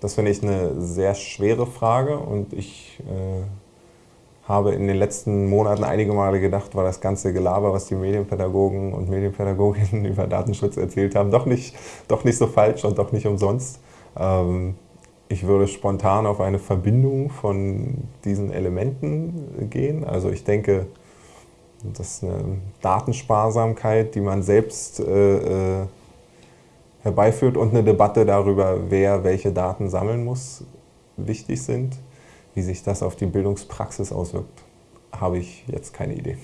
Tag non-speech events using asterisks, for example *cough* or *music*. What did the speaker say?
Das finde ich eine sehr schwere Frage und ich äh, habe in den letzten Monaten einige Male gedacht, war das ganze Gelaber, was die Medienpädagogen und Medienpädagoginnen *laughs* über Datenschutz erzählt haben, doch nicht, doch nicht so falsch und doch nicht umsonst. Ähm, ich würde spontan auf eine Verbindung von diesen Elementen gehen. Also ich denke, dass eine Datensparsamkeit, die man selbst äh, äh, herbeiführt und eine Debatte darüber, wer welche Daten sammeln muss, wichtig sind. Wie sich das auf die Bildungspraxis auswirkt, habe ich jetzt keine Idee.